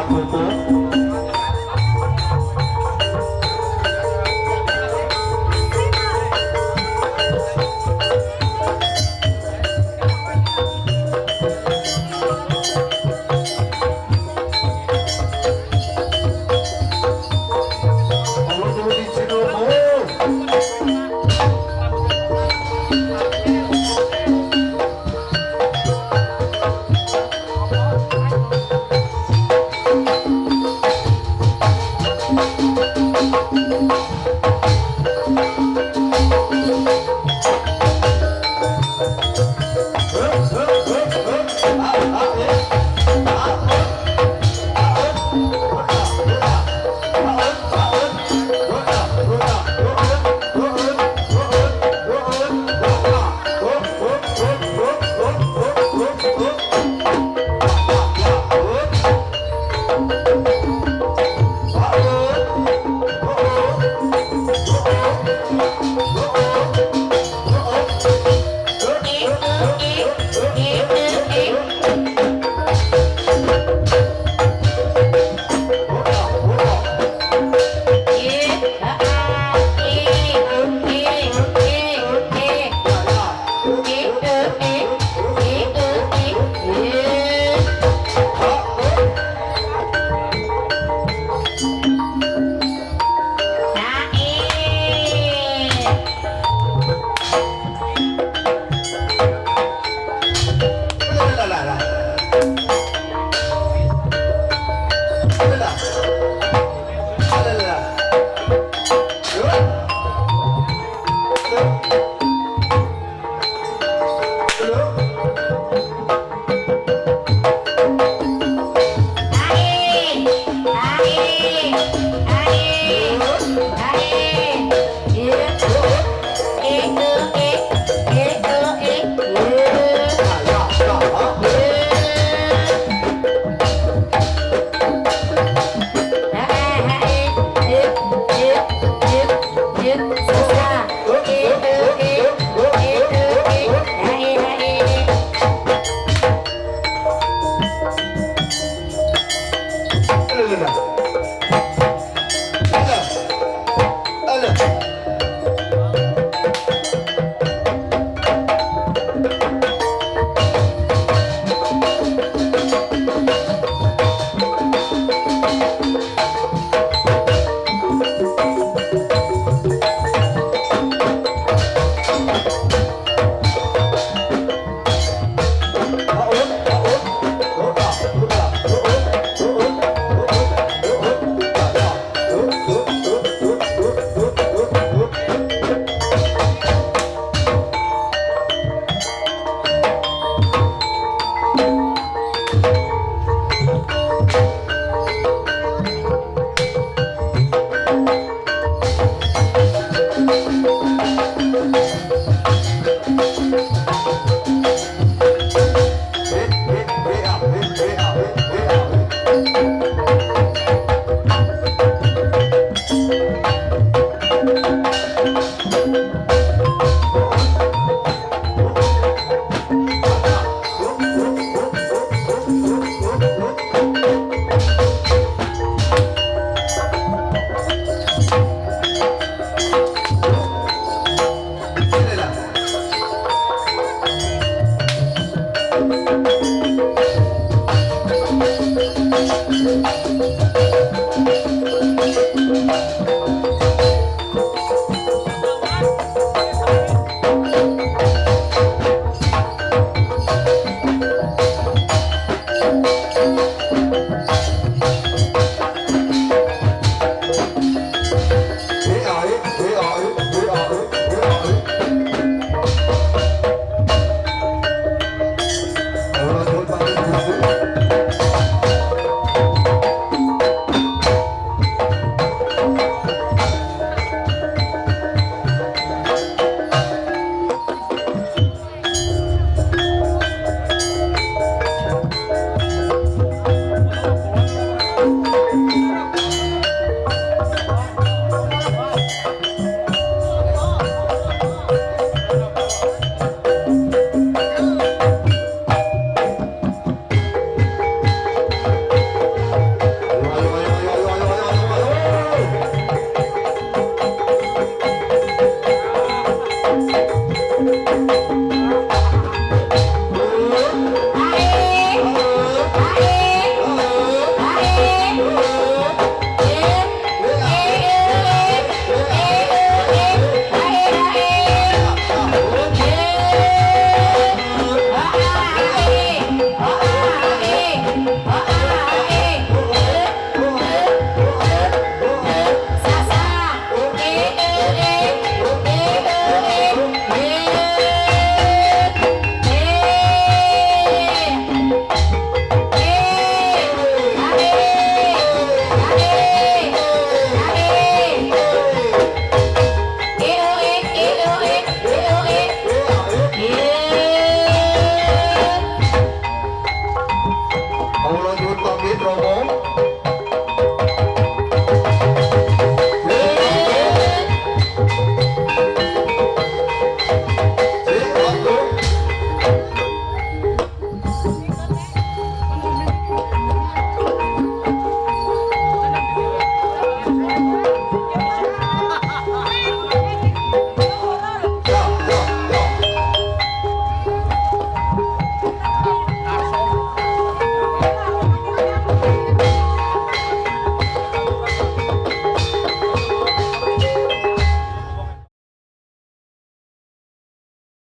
cuerpo